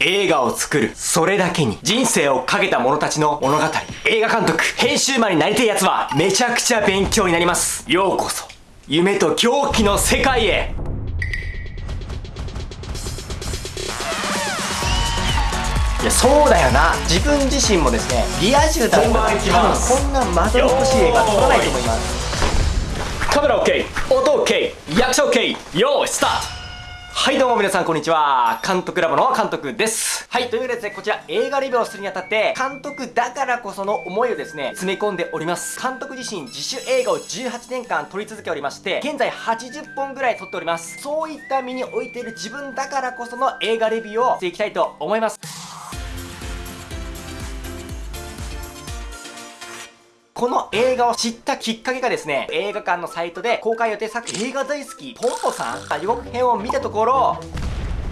映画を作る。それだけに人生をかけた者たちの物語。映画監督、編集マンになりたい奴はめちゃくちゃ勉強になります。ようこそ、夢と狂気の世界へ。いやそうだよな。自分自身もですねリア充だったら多分こんなまどろっこしい映画撮らないと思います。カメラ OK 音 OK 役者 OK よーいスタートはいどうも皆さんこんにちは。監督ラボの監督です。はい、というわけでですね、こちら映画レビューをするにあたって、監督だからこその思いをですね、詰め込んでおります。監督自身自主映画を18年間撮り続けおりまして、現在80本ぐらい撮っております。そういった身に置いている自分だからこその映画レビューをしていきたいと思います。この映画を知ったきっかけがですね、映画館のサイトで公開予定作映画大好き、ポンポさんが予告編を見たところ、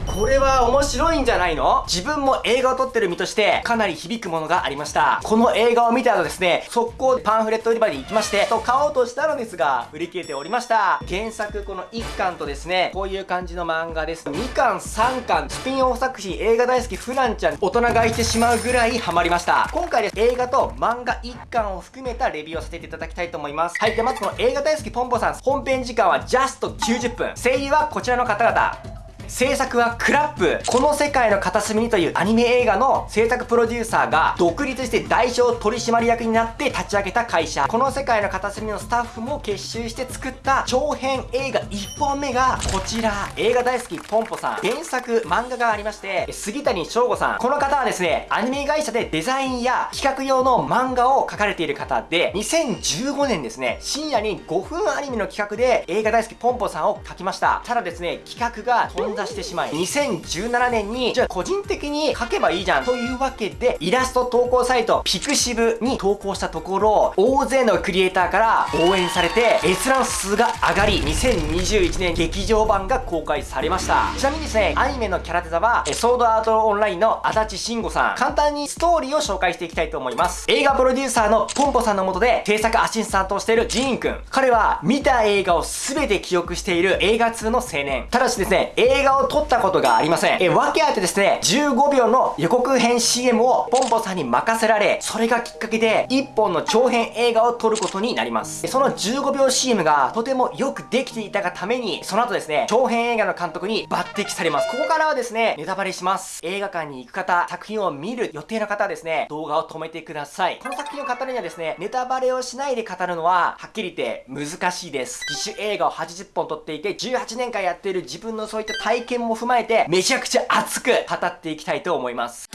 これは面白いんじゃないの？自分も映画を撮ってる身としてかなり響くものがありました。この映画を見た後ですね、速攻でパンフレット売り場に行きまして、と買おうとしたのですが、売り切れておりました。原作この1巻とですね、こういう感じの漫画です。2巻、3巻、スピンオフ作品映画大好きフランちゃん、大人がいてしまうぐらいハマりました。今回です、映画と漫画1巻を含めたレビューをさせていただきたいと思います。はい、でまずこの映画大好きポンポさん、本編時間はジャスト90分。声優はこちらの方々。制作はクラップ。この世界の片隅にというアニメ映画の制作プロデューサーが独立して代表取締役になって立ち上げた会社。この世界の片隅のスタッフも結集して作った長編映画1本目がこちら。映画大好きポンポさん原作漫画がありまして杉谷翔吾さん。この方はですねアニメ会社でデザインや企画用の漫画を描かれている方で2015年ですね深夜に5分アニメの企画で映画大好きポンポさんを描きました。ただですね企画が飛ん出してしまい2017年にじゃあ個人的に書けばいいじゃんというわけでイラスト投稿サイトピクシブに投稿したところ大勢のクリエイターから応援されて閲覧数が上がり2021年劇場版が公開されました。ちなみにですねアニメのキャラデザはソードアートオンラインの足立慎吾さん。簡単にストーリーを紹介していきたいと思います。映画プロデューサーのポンポさんの下で制作アシスタントをしているジーンくん。彼は見た映画を全て記憶している映画通の青年。ただしですね映画を撮ったことがありません。え、訳あってですね、15秒の予告編 CM をポンポさんに任せられ、それがきっかけで1本の長編映画を撮ることになります。その15秒 CM がとてもよくできていたがために、その後ですね、長編映画の監督に抜擢されます。ここからはですね、ネタバレします。映画館に行く方、作品を見る予定の方はですね、動画を止めてください。この作品を語るにはですね、ネタバレをしないで語るのは、はっきり言って難しいです。自主映画を80本撮っていて、18年間やっている自分のそういった体体験も踏まえて、めちゃくちゃ熱く語っていきたいと思います。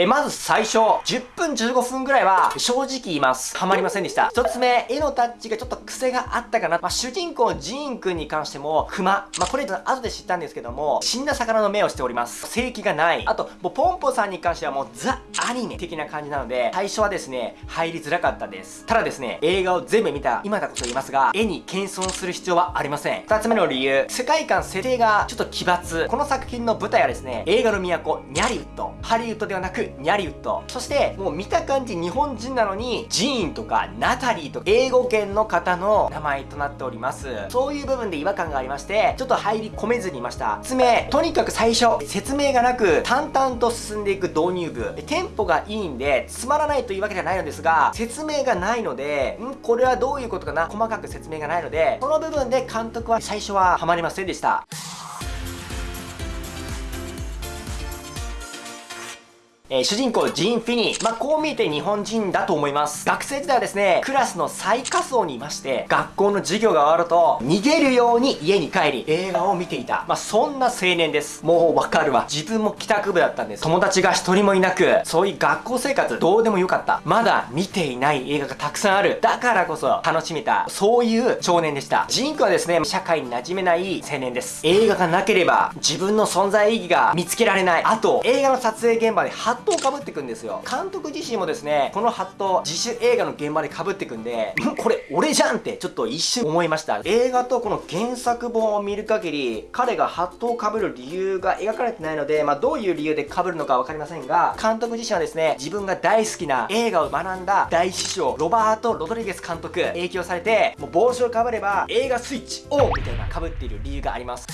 え、まず最初、10分15分ぐらいは、正直言います。ハマりませんでした。一つ目、絵のタッチがちょっと癖があったかな。まあ、主人公ジーンくんに関しても、熊。まあ、これ後で知ったんですけども、死んだ魚の目をしております。正規がない。あと、もうポンポさんに関してはもうザ・アニメ的な感じなので、最初はですね、入りづらかったです。ただですね、映画を全部見た今だこそ言いますが、絵に謙遜する必要はありません。二つ目の理由、世界観設定がちょっと奇抜。この作品の舞台はですね、映画の都、ニャリウッド。ハリウッドではなく、ニャリウッドそしてもう見た感じ日本人なのにジーンとかナタリーとか英語圏の方の名前となっております。そういう部分で違和感がありましてちょっと入り込めずにいました。説明とにかく最初説明がなく淡々と進んでいく導入部。テンポがいいんでつまらないというわけじゃないのですが説明がないのでん？これはどういうことかな？細かく説明がないのでその部分で監督は最初はハマりませんでした。えー、主人公ジン・フィニー。まあ、こう見えて日本人だと思います。学生時代はですね、クラスの最下層にいまして、学校の授業が終わると、逃げるように家に帰り、映画を見ていた。まあ、そんな青年です。もうわかるわ。自分も帰宅部だったんです。友達が一人もいなく、そういう学校生活どうでもよかった。まだ見ていない映画がたくさんある。だからこそ楽しめた。そういう少年でした。ジンクはですね、社会に馴染めない青年です。映画がなければ、自分の存在意義が見つけられない。あと、映画の撮影現場でットをかぶってくんですよ。監督自身もですねこのハット自主映画の現場でかぶってくんでこれ俺じゃんってちょっと一瞬思いました。映画とこの原作本を見る限り彼がハットをかぶる理由が描かれてないのでまあどういう理由でかぶるのか分かりませんが監督自身はですね自分が大好きな映画を学んだ大師匠ロバート・ロドリゲス監督影響されてもう帽子をかぶれば映画スイッチオンみたいなかぶっている理由があります。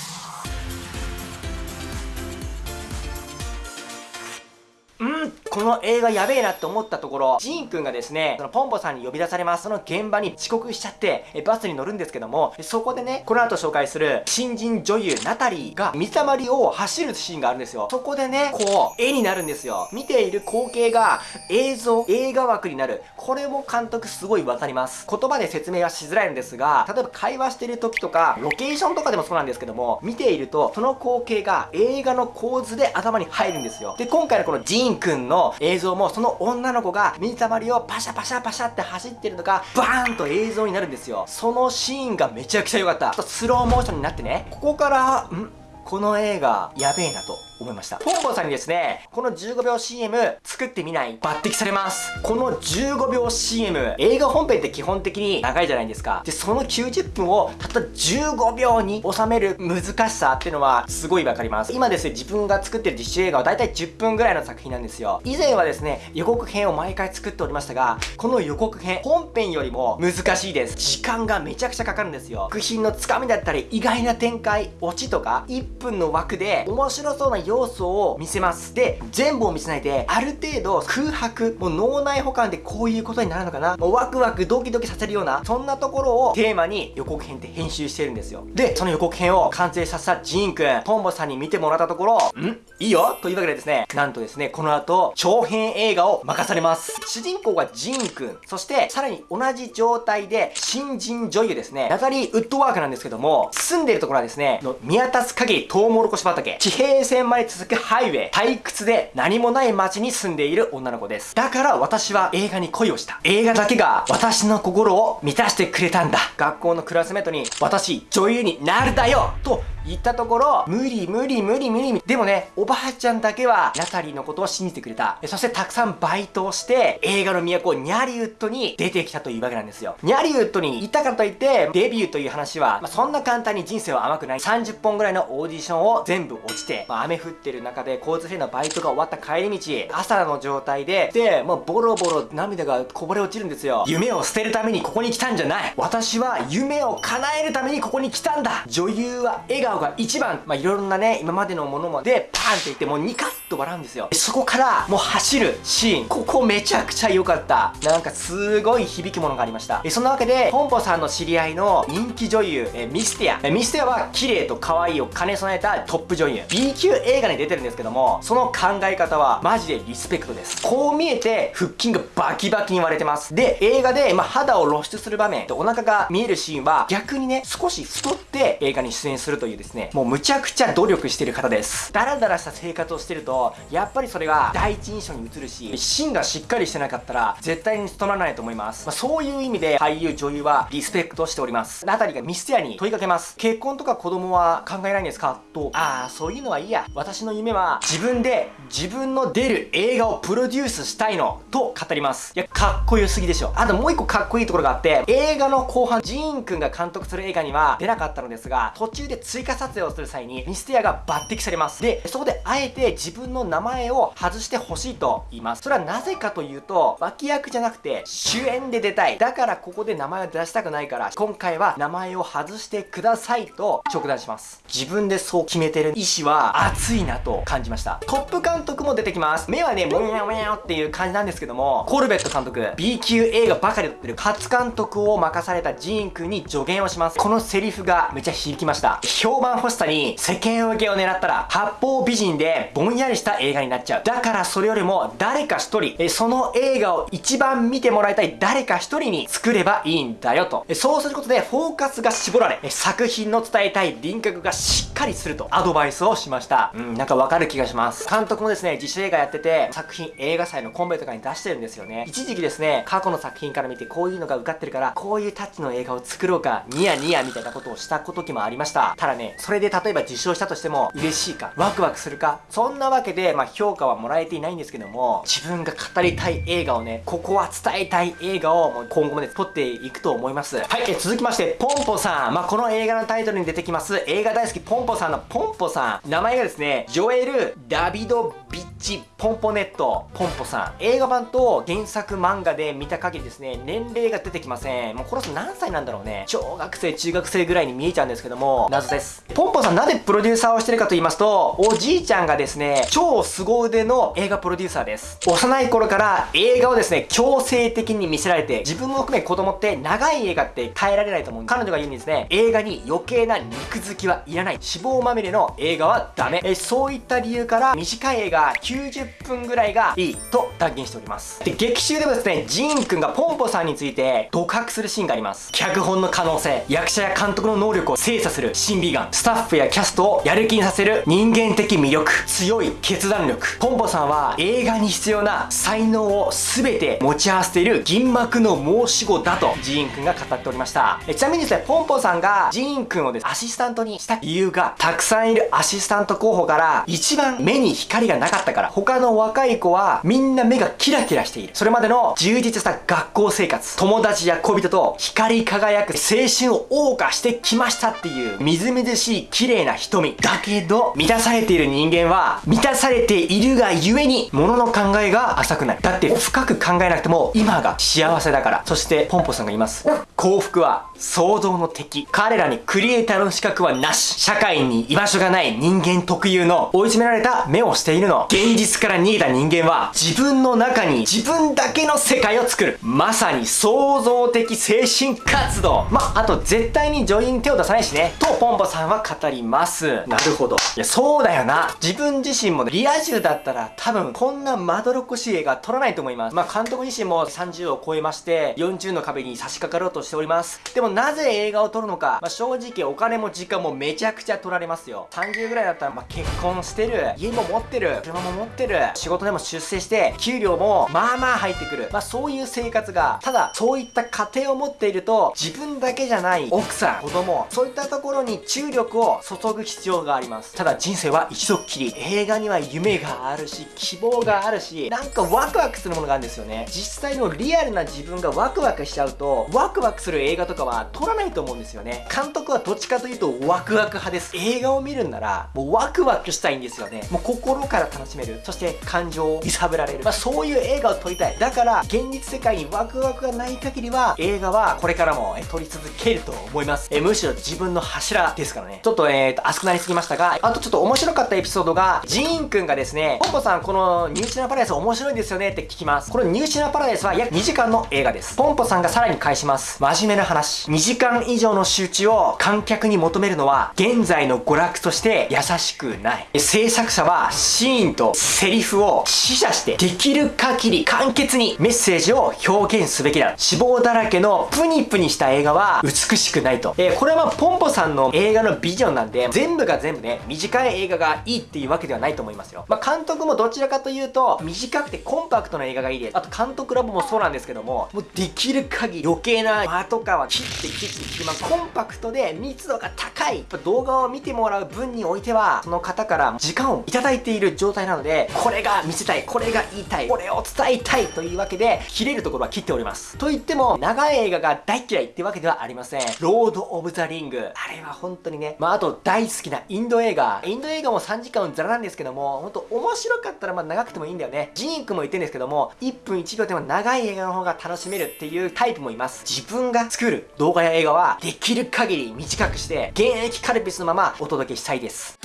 うんこの映画やべえなって思ったところ、ジーンくんがですね、そのポンポさんに呼び出されます。その現場に遅刻しちゃって、えバスに乗るんですけども、そこでね、この後紹介する新人女優ナタリーが水たまりを走るシーンがあるんですよ。そこでね、こう、絵になるんですよ。見ている光景が映像、映画枠になる。これも監督すごいわかります。言葉で説明はしづらいんですが、例えば会話してる時とか、ロケーションとかでもそうなんですけども、見ていると、その光景が映画の構図で頭に入るんですよ。で、今回のこのジーンくんの映像もその女の子が水たまりをパシャパシャパシャって走ってるのがバーンと映像になるんですよ。そのシーンがめちゃくちゃ良かった。ちょっとスローモーションになってね。ここからん？この映画やべえなと。思いました。ポンポンさんにですね、この15秒 CM 作ってみない抜擢されます。この15秒 CM、映画本編って基本的に長いじゃないですか。で、その90分をたった15秒に収める難しさっていうのはすごいわかります。今ですね、自分が作ってる実習映画はだいたい10分ぐらいの作品なんですよ。以前はですね、予告編を毎回作っておりましたが、この予告編、本編よりも難しいです。時間がめちゃくちゃかかるんですよ。作品のつかみだったり、意外な展開、オチとか、1分の枠で面白そうな要素を見せます。で全部を見せないである程度空白もう脳内保管でこういうことになるのかな。もうワクワクドキドキさせるようなそんなところをテーマに予告編って編集してるんですよ。でその予告編を完成させたジーンくんトンボさんに見てもらったところん？いいよ？というわけでですねなんとですねこの後長編映画を任されます。主人公がジーンくん。そしてさらに同じ状態で新人女優ですね。ナタリー・ウッドワークなんですけども住んでるところはですねの見渡す限りトウモロコシ畑。地平線まで続くハイウェイ退屈で何もない街に住んでいる女の子です。だから私は映画に恋をした。映画だけが私の心を満たしてくれたんだ。学校のクラスメートに私女優になるだよと言ったところ、無理無理無理無理でもね、おばあちゃんだけは、ナタリーのことを信じてくれた。そしてたくさんバイトをして、映画の都、ニャリウッドに出てきたというわけなんですよ。ニャリウッドに行ったからといって、デビューという話は、まあ、そんな簡単に人生は甘くない。30本ぐらいのオーディションを全部落ちて、まあ、雨降ってる中で交通費のバイトが終わった帰り道、朝の状態で、で、もうボロボロ涙がこぼれ落ちるんですよ。夢を捨てるためにここに来たんじゃない。私は夢を叶えるためにここに来たんだ。女優は笑顔が一番、まあ、いろんなね、今までのものまで、パーンっていって、もうニカッと笑うんですよ。そこから、もう走るシーン。ここめちゃくちゃ良かった。なんかすごい響きものがありました。えそんなわけで、ポンポさんの知り合いの人気女優、えミステア。えミステアは綺麗と可愛いを兼ね備えたトップ女優。B 級映画に出てるんですけども、その考え方はマジでリスペクトです。こう見えて、腹筋がバキバキに割れてます。で、映画で、まあ、肌を露出する場面、お腹が見えるシーンは、逆にね、少し太って映画に出演するというですね、もうむちゃくちゃ努力してる方です。ダラダラした生活をしてると、やっぱりそれが第一印象に映るし、芯がしっかりしてなかったら、絶対に務まらないと思います。まあ、そういう意味で、俳優、女優はリスペクトしております。ナタリがミステアに問いかけます。結婚とか子供は考えないんですか？と、ああ、そういうのはいいや。私の夢は、自分で自分の出る映画をプロデュースしたいの、と語ります。いや、かっこよすぎでしょ。あともう一個かっこいいところがあって、映画の後半、ジーンくんが監督する映画には出なかったのですが、途中で追加撮影をする際に、ミステアが抜擢されます。で、そこであえて自分の名前を外してほしいと言います。それはなぜかというと、脇役じゃなくて主演で出たい。だからここで名前を出したくないから、今回は名前を外してくださいと直談します。自分でそう決めてる意志は熱いなと感じました。トップ監督も出てきます。目はね、もやもやっていう感じなんですけども、コルベット監督、B 級映画ばかり撮ってる初監督を任されたジーン君に助言をします。このセリフがめちゃ響きました。評判欲しさに世間受けを狙ったら、八方美人でぼんやりした映画になっちゃう。だからそれよりも誰か一人、その映画を一番見てもらいたい誰か一人に作ればいいんだよと。そうすることでフォーカスが絞られ、作品の伝えたい輪郭がしっかりするとアドバイスをしました。うん、なんかわかる気がします。監督もですね、自主映画やってて、作品映画祭のコンペとかに出してるんですよね。一時期ですね、過去の作品から見てこういうのが受かってるから、こういうタッチの映画を作ろうか、ニヤニヤみたいなことをした時もありました。ただね、それで例えば受賞したとしても嬉しいか、ワクワクするか、そんなわけで、まあ、評価はもらえていないんですけども、自分が語りたい映画をね、ここは伝えたい映画をもう今後もね、撮っていくと思います。はい、え続きまして、ポンポさん。まあ、この映画のタイトルに出てきます、映画大好きポンポさんのポンポさん。名前がですね、ジョエル・ダビド・ビッチ・ポンポネット、ポンポさん。映画版と原作漫画で見た限りですね、年齢が出てきません。もうこの人何歳なんだろうね。小学生、中学生ぐらいに見えちゃうんですけども、謎です。ポンポさんなぜプロデューサーをしてるかと言いますと、おじいちゃんがですね、超凄腕の映画プロデューサーです。幼い頃から映画をですね、強制的に見せられて、自分も含め子供って長い映画って耐えられないと思う。彼女が言うんですね、映画に余計な肉付きはいらない。脂肪まみれの映画はダメ。えそういった理由から短い映画90分ぐらいがいいと断言しております。で、劇中でもですね、ジーンくんがポンポさんについて独白するシーンがあります。脚本の可能性、役者や監督の能力を精査する審美眼、スタッフやキャストをやる気にさせる人間的魅力、強い決断力。ポンポさんは映画に必要な才能を全て持ち合わせている銀幕の申し子だとジーンくんが語っておりました。ちなみにですね、ポンポさんがジーンくんをです、アシスタントにした理由が、たくさんいるアシスタント候補から一番目に光がなかったから、他の若い子はみんな目がキラキラしている。それまでの充実した学校生活、友達や恋人と光り輝く青春を謳歌してきましたっていう、みずみずしい綺麗な瞳。だけど、満たされている人間は、満たされているがゆえに、物の考えが浅くなる。だって深く考えなくても、今が幸せだから。そして、ポンポさんが言います。幸福は想像の敵。彼らにクリエイターの資格はなし。社会に居場所がない人間特有の追い詰められた目をしているの。現実から逃げた人間は自分の中に自分だけの世界を作る。まさに創造的精神活動。まあと絶対に女優に手を出さないしね。とポンポさんは語ります。なるほど。いや、そうだよな。自分自身もリア充だったら多分こんなまどろっこしい映画撮らないと思います。まあ監督自身も30を超えまして40の壁に差し掛かろうとしております。でもなぜ映画を撮るのか、まあ、正直お金も時間もめちゃくちゃ取られますよ。30ぐらいだったら、まあ、結婚してる、家も持ってる、車も持ってる、仕事でも出世して、給料もまあまあ入ってくる。まあそういう生活が、ただそういった家庭を持っていると、自分だけじゃない奥さん、子供、そういったところに注力を注ぐ必要があります。ただ人生は一度っきり、映画には夢があるし、希望があるし、なんかワクワクするものがあるんですよね。実際のリアルな自分がワクワクしちゃうと、ワクワクする映画とかは撮らないと思うんですよね。監督はどっちかというとワクワク派です。映画を見るんなら、もうワクワクしたいんですよね。もう心から楽しめる。そして感情を揺さぶられる。まあそういう映画を撮りたい。だから、現実世界にワクワクがない限りは、映画はこれからも撮り続けると思います。えむしろ自分の柱ですからね。ちょっとえーと、熱くなりすぎましたが、あとちょっと面白かったエピソードが、ジーンくんがですね、ポンポさんこのニューシナパラダイス面白いんですよねって聞きます。このニューシナパラダイスは約2時間の映画です。ポンポさんがさらに返します。真面目な話。2時間以上の集中を観客に求めるのは、現在の娯楽として優しくない。制作者はシーンとセリフを死者して、できる限り簡潔にメッセージを表現すべきだ。脂肪だらけのプニプニした映画は美しくないと。えー、これはポンポさんの映画のビジョンなんで、全部が全部ね、短い映画がいいっていうわけではないと思いますよ。まあ、監督もどちらかというと、短くてコンパクトな映画がいいです。あと監督ラボもそうなんですけども、もうできる限り余計な間とかは切って切って切って、まあ、コンパクトで密度が高い。動画を見てもらう分においては、その方から時間をいただいている状態なので、これが見せたい、これが言いたい、これを伝えたいというわけで、切れるところは切っております。と言っても、長い映画が大嫌いってわけではありません。ロード・オブ・ザ・リング。あれは本当にね、まあ、あと大好きなインド映画。インド映画も3時間ザラなんですけども、ほんと面白かったらまあ長くてもいいんだよね。ジーンクも言ってるんですけども、1分1秒でも長い映画の方が楽しめるっていうタイプもいます。自分が作る動画や映画は、できる限り短くして、現役カルピスのままお届けしたいです。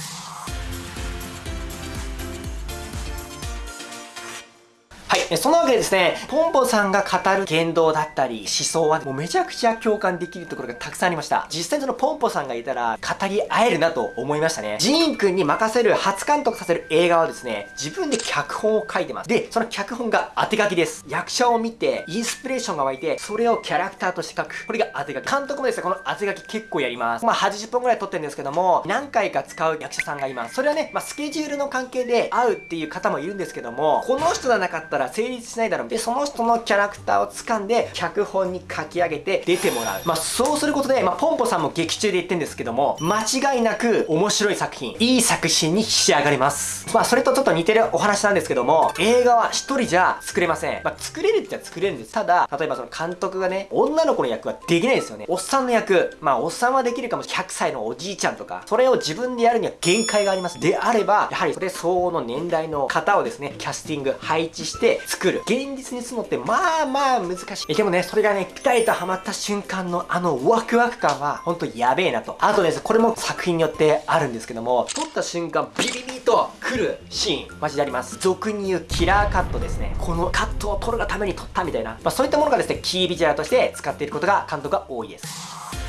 えそのわけでですね、ポンポさんが語る言動だったり、思想はもうめちゃくちゃ共感できるところがたくさんありました。実際そのポンポさんがいたら語り合えるなと思いましたね。ジーン君に任せる初監督させる映画はですね、自分で脚本を書いてます。で、その脚本が当て書きです。役者を見て、インスピレーションが湧いて、それをキャラクターとして書く。これが当て書き。監督もですね、この当て書き結構やります。まあ80本くらい撮ってるんですけども、何回か使う役者さんがいます。それはね、まあスケジュールの関係で会うっていう方もいるんですけども、この人がなかったら成立しないだろう。で、その人のキャラクターを掴んで、脚本に書き上げて出てもらう。まあ、そうすることで、まあ、ポンポさんも劇中で言ってんですけども、間違いなく面白い作品、いい作品に仕上がります。まあ、それとちょっと似てるお話なんですけども、映画は一人じゃ作れません。まあ、作れるって言ったら作れるんです。ただ、例えばその監督がね、女の子の役はできないですよね。おっさんの役、まあ、おっさんはできるかもしれない。100歳のおじいちゃんとか、それを自分でやるには限界があります。であれば、やはりそれ相応の年代の方をですね、キャスティング、配置して作る。現実にするのって、まあまあ難しい。でもね、それがね、ピタリとハマった瞬間のあのワクワク感は、ほんとやべえなと。あとです、これも作品によってあるんですけども、撮った瞬間、ビビビと来るシーン、マジであります。俗に言うキラーカットですね。このカットを撮るがために撮ったみたいな。まあそういったものがですね、キービジュアルとして使っていることが監督が多いです。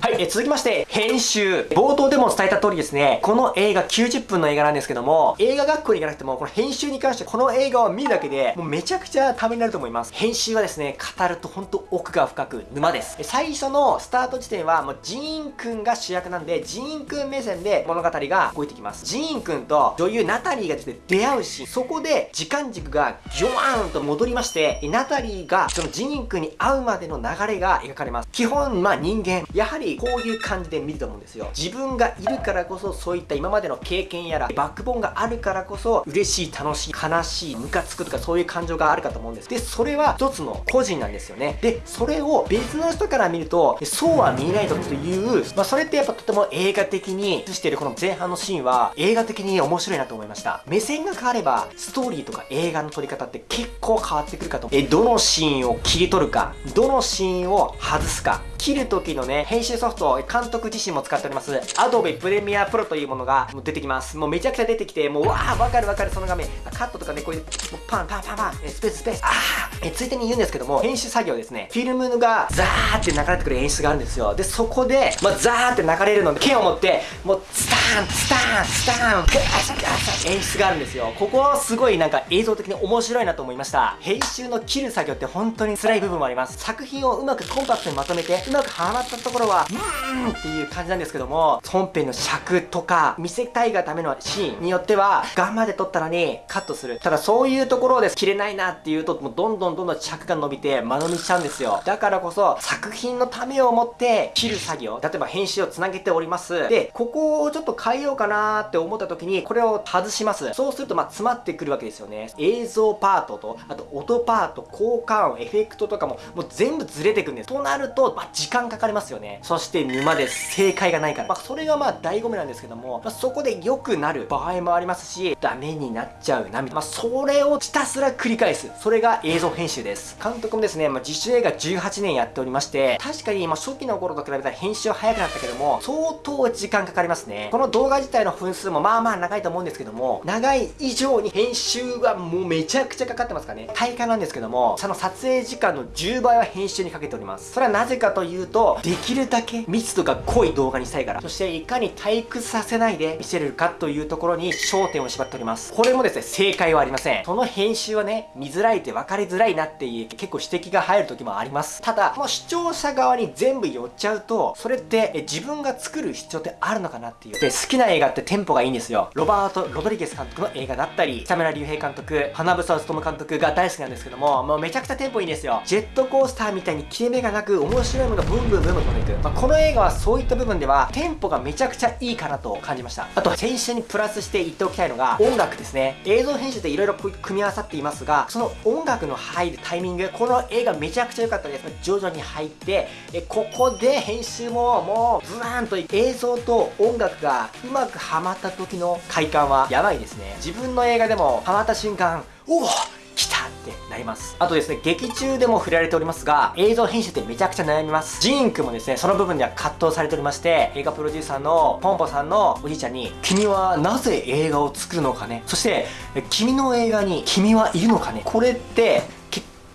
はい、え続きまして、編集。冒頭でも伝えた通りですね、この映画90分の映画なんですけども、映画学校に行かなくても、この編集に関してこの映画を見るだけで、もうめちゃくちゃためになると思います。編集はですね、語るとほんと奥が深く沼です。最初のスタート時点は、もうジーンくんが主役なんで、ジーンくん目線で物語が動いてきます。ジーンくんと女優ナタリーがですね、出会うし、そこで時間軸がギョワーンと戻りまして、ナタリーがそのジーンくんに会うまでの流れが描かれます。基本、まあ人間、やはりこういう感じで見ると思うんですよ。自分がいるからこそそういった今までの経験やらバックボーンがあるからこそ嬉しい楽しい悲しいムカつくとかそういう感情があるかと思うんです。でそれは一つの個人なんですよね。でそれを別の人から見るとそうは見えないという、まあ、それってやっぱとても映画的に映しているこの前半のシーンは映画的に面白いなと思いました。目線が変わればストーリーとか映画の撮り方って結構変わってくるかと。えどのシーンを切り取るかどのシーンを外すか。切る時のね、編集ソフト、監督自身も使っております、Adobe Premiere Pro というものが出てきます。もうめちゃくちゃ出てきて、もうわー、わかるわかる、その画面。カットとかね、こういう、パンパンパンパン、スペーススペース、あー、え、ついでに言うんですけども、編集作業ですね、フィルムがザーって流れてくる演出があるんですよ。で、そこで、まあ、ザーって流れるので、剣を持って、もう、スターン、スターン、スターン、ガサガサ演出があるんですよ。ここはすごいなんか映像的に面白いなと思いました。編集の切る作業って本当に辛い部分もあります。作品をうまくコンパクトにまとめて、うまくはまったところは、うーんっていう感じなんですけども、本編の尺とか、見せたいがためのシーンによっては、頑張って撮ったのにカットする。ただそういうところで切れないなっていうと、もうどんどんどんどん尺が伸びて間延びしちゃうんですよ。だからこそ、作品のためを持って切る作業、例えば編集をつなげております。で、ここをちょっと変えようかなって思った時に、これを外します。そうすると、まあ、詰まってくるわけですよね。映像パートと、あと音パート、効果音、エフェクトとかも、もう全部ずれてくんです。となると、まあ、時間かかりますよね。そして沼です。正解がないから。まあ、それがまあ、醍醐味なんですけども、まあ、そこで良くなる場合もありますし、ダメになっちゃうな、みたいな。まあ、それをひたすら繰り返す。それが映像編集です。監督もですね、まあ、自主映画18年やっておりまして、確かに、まあ、初期の頃と比べたら編集は早くなったけども、相当時間かかりますね。この動画自体の分数もまあまあ長いと思うんですけども、長い以上に編集はもうめちゃくちゃかかってますからね。体感なんですけども、その撮影時間の10倍は編集にかけております。それはなぜかというと、できるだけ密度が濃い動画にしたいから。そしていかに退屈させないで見せれるかというところに焦点を絞っております。これもですね、正解はありません。その編集はね、見づらいって分かりづらいなっていう結構指摘が入る時もあります。ただ、もう視聴者側に全部寄っちゃうと、それってえ自分が作る必要ってあるのかなっていう。で、好きな映画ってテンポがいいんですよ。ロバート・ロドリゲス監督の映画だったり、北村隆平監督、花房勉監督が大好きなんですけども、もうめちゃくちゃテンポいいんですよ。ジェットコースターみたいに切れ目がなく、面白いものがブンブンブンブン飛んでいく。まあ、この映画はそういった部分ではテンポがめちゃくちゃいいかなと感じました。あと先週にプラスして言っておきたいのが音楽ですね。映像編集って色々組み合わさっていますがその音楽の入るタイミングこの映画めちゃくちゃ良かったです。徐々に入ってえここで編集ももうブワーンと映像と音楽がうまくはまった時の快感はやばいですね。自分の映画でもハマった瞬間おお来たてなります。あとですね、劇中でも触れられておりますが、映像編集ってめちゃくちゃ悩みます。ジーンくんもですね、その部分では葛藤されておりまして、映画プロデューサーのポンポさんのおじいちゃんに、君はなぜ映画を作るのかね？そして、君の映画に君はいるのかね？これって、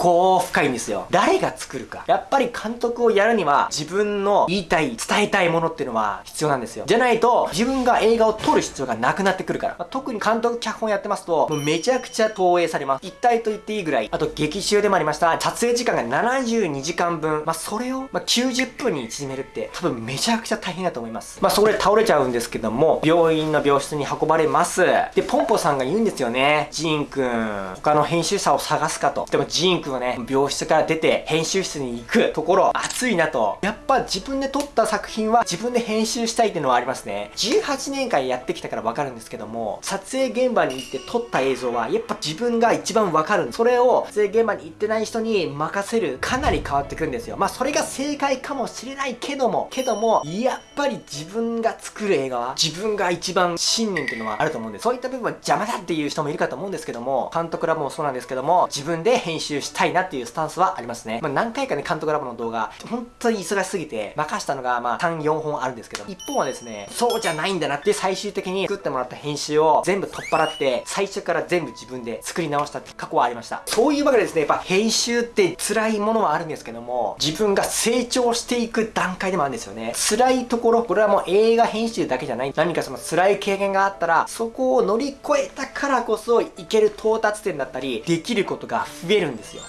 結こ深いんですよ。誰が作るか。やっぱり監督をやるには、自分の言いたい、伝えたいものっていうのは必要なんですよ。じゃないと、自分が映画を撮る必要がなくなってくるから。まあ、特に監督、脚本やってますと、もうめちゃくちゃ投影されます。一体と言っていいぐらい。あと、劇中でもありました、撮影時間が72時間分。まあ、それを、ま、90分に縮めるって、多分めちゃくちゃ大変だと思います。まあ、そこで倒れちゃうんですけども、病院の病室に運ばれます。で、ポンポさんが言うんですよね。ジーンくん、他の編集者を探すかと。でも、ジーンくんはね、病室から出て、編集室に行くところ、熱いなと。やっぱ自分で撮った作品は自分で編集したいっていうのはありますね。18年間やってきたからわかるんですけども、撮影現場に行って撮った映像は、やっぱ自分が一番わかる。それを撮影現場に行ってない人に任せる、かなり変わってくるんですよ。まあ、それが正解かもしれないけども、けども、やっぱり自分が作る映画は、自分が一番信念っていうのはあると思うんです。そういった部分は邪魔だっていう人もいるかと思うんですけども、監督らもそうなんですけども、自分で編集してたいなっていうスタンスはありますね。まあ、何回かね、監督ラボの動画、本当に忙しすぎて、任したのが、まあ、3、4本あるんですけど、一本はですね、そうじゃないんだなって最終的に作ってもらった編集を全部取っ払って、最初から全部自分で作り直したって過去はありました。そういうわけでですね、やっぱ編集って辛いものはあるんですけども、自分が成長していく段階でもあるんですよね。辛いところ、これはもう映画編集だけじゃない。何かその辛い経験があったら、そこを乗り越えたからこそ、いける到達点だったり、できることが増えるんですよ。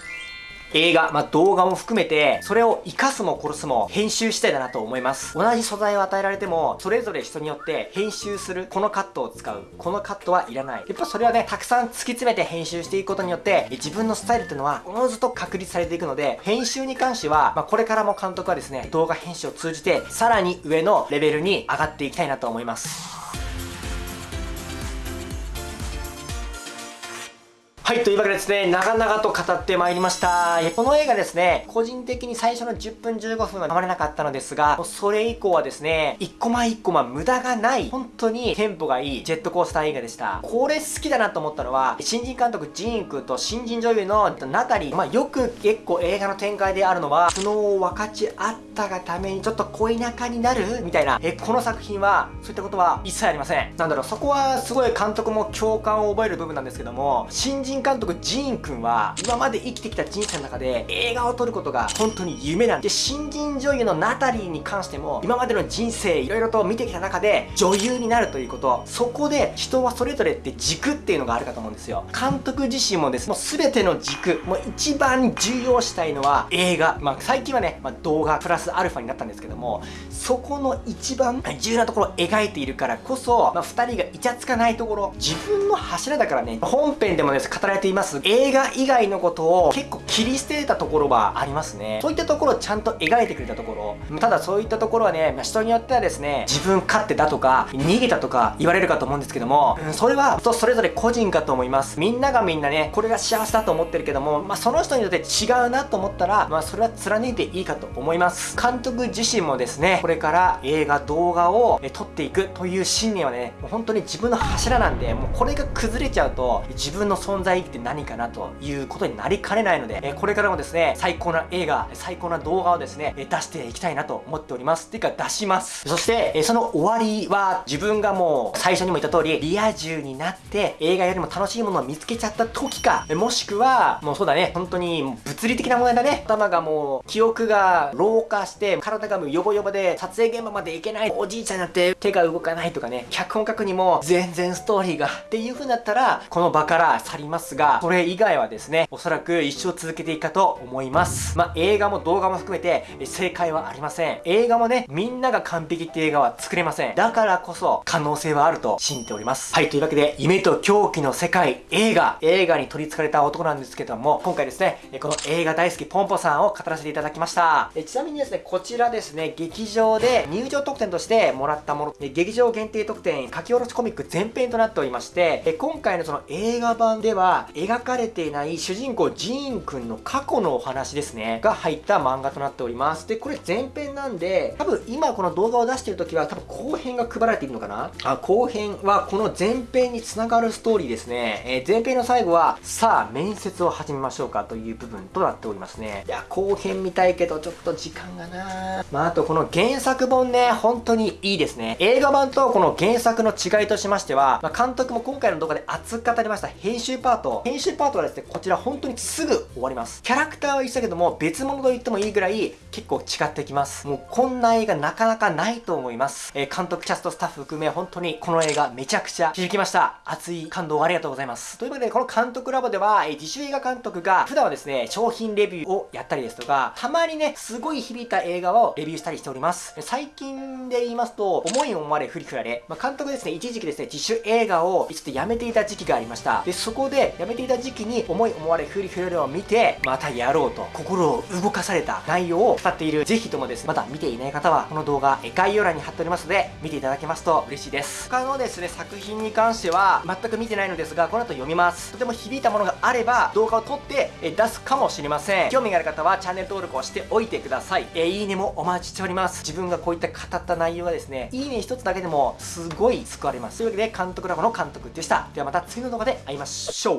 映画、まあ、動画も含めて、それを活かすも殺すも編集したいだなと思います。同じ素材を与えられても、それぞれ人によって編集する、このカットを使う、このカットはいらない。やっぱそれはね、たくさん突き詰めて編集していくことによって、自分のスタイルっていうのは、おのずと確立されていくので、編集に関しては、まあ、これからも監督はですね、動画編集を通じて、さらに上のレベルに上がっていきたいなと思います。はい、というわけでですね、長々と語ってまいりました。この映画ですね、個人的に最初の10分15分はたまれなかったのですが、それ以降はですね、1コマ1コマ無駄がない、本当にテンポがいいジェットコースター映画でした。これ好きだなと思ったのは、新人監督ジーン君と新人女優のナタリー、まあ、よく結構映画の展開であるのは、苦悩を分かち合ったがためにちょっと恋仲になるみたいな、え、この作品は、そういったことは一切ありません。なんだろう、そこはすごい監督も共感を覚える部分なんですけども、新人監督ジーンくんは今まで生きてきた人生の中で映画を撮ることが本当に夢なんで新人女優のナタリーに関しても今までの人生いろいろと見てきた中で女優になるということそこで人はそれぞれって軸っていうのがあるかと思うんですよ。監督自身もですもう全ての軸もう一番重要したいのは映画。まあ最近はね、まあ、動画プラスアルファになったんですけどもそこの一番重要なところを描いているからこそ、まあ、2人がイチャつかないところ自分の柱だからね本編でもです語られています。映画以外のことを結構切り捨てたところはありますね。そういったところをちゃんと描いてくれたところ。ただそういったところはね、まあ、人によってはですね自分勝手だとか逃げたとか言われるかと思うんですけども、うん、それは人それぞれ個人かと思います。みんながみんなねこれが幸せだと思ってるけども、まあ、その人によって違うなと思ったら、まあ、それは貫いていいかと思います。監督自身もですねこれから映画動画を撮っていくという信念はねもう本当に自分の柱なんでもうこれが崩れちゃうと自分の存在意義って何かなということになりかねないので、これからもですね、最高な映画、最高な動画をですね、出していきたいなと思っております。っていうか出します。そして、その終わりは自分がもう最初にも言った通り、リア充になって映画よりも楽しいものを見つけちゃった時か、もしくは、もうそうだね、本当に物理的な問題だね。頭がもう、記憶が老化して、体がもうヨボヨボで撮影現場まで行けない、おじいちゃんになって手が動かないとかね、脚本書くにも全然ストーリーがっていう風になったら、この場から去りますが、それ以外はですね、おそらく一生続けていくかと思います。まあ、映画も動画も含めて正解はありません。映画もね、みんなが完璧って映画は作れません。だからこそ可能性はあると信じております。はい、というわけで、夢と狂気の世界、映画、映画に取り憑かれた男なんですけども、今回ですね、この映画大好きポンポさんを語らせていただきました。えちなみにですね、こちらですね、劇場で入場特典としてもらったもの、劇場限定特典、書き下ろしコミック全編となっておりまして、今回のその映画版ではは描かれていない主人公ジーンくんの過去のお話ですね、が入った漫画となっております。で、これ前編なんで、多分今この動画を出してる時は多分後編が配られているのかな？あ、後編はこの前編につながるストーリーですね。えー、前編の最後は、さあ、面接を始めましょうかという部分となっておりますね。いや、後編見たいけど、ちょっと時間がなまあ、あとこの原作本ね、本当にいいですね。映画版とこの原作の違いとしましては、まあ、監督も今回の動画で熱く語りました編集パト編集パートはですねこちら本当にすぐ終わります。キャラクターは一緒だけども別物と言ってもいいぐらい結構違ってきます。もうこんな映画なかなかないと思います、えー、監督キャストスタッフ含め本当にこの映画めちゃくちゃ響きました。熱い感動ありがとうございます。ということでこの監督ラボでは、えー、自主映画監督が普段はですね商品レビューをやったりですとかたまにねすごい響いた映画をレビューしたりしております。最近で言いますと思い思われふりふられ、まあ、監督ですね一時期ですね自主映画をちょっとやめていた時期がありました。でそこでやめていた時期に思い思われふりふられを見てまたやろうと心を動かされた内容を語っているぜひともです。ねまだ見ていない方はこの動画概要欄に貼っておりますので見ていただけますと嬉しいです。他のですね作品に関しては全く見てないのですがこの後読みます。とても響いたものがあれば動画を撮って出すかもしれません。興味がある方はチャンネル登録をしておいてください。えいいねもお待ちしております。自分がこういった語った内容がですねいいね一つだけでもすごい救われます。というわけで監督ラボの監督でした。ではまた次の動画で会いましょう。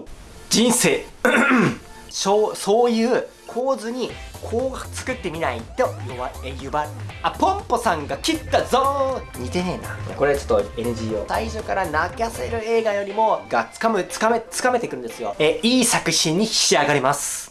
人生。そうそういう構図にこう作ってみないと弱えゆばあポンポさんが切ったぞ。似てねえな。これちょっと NG を最初から泣かせる映画よりもがつかむつかめつかめてくるんですよ。えいい作品に仕上がります。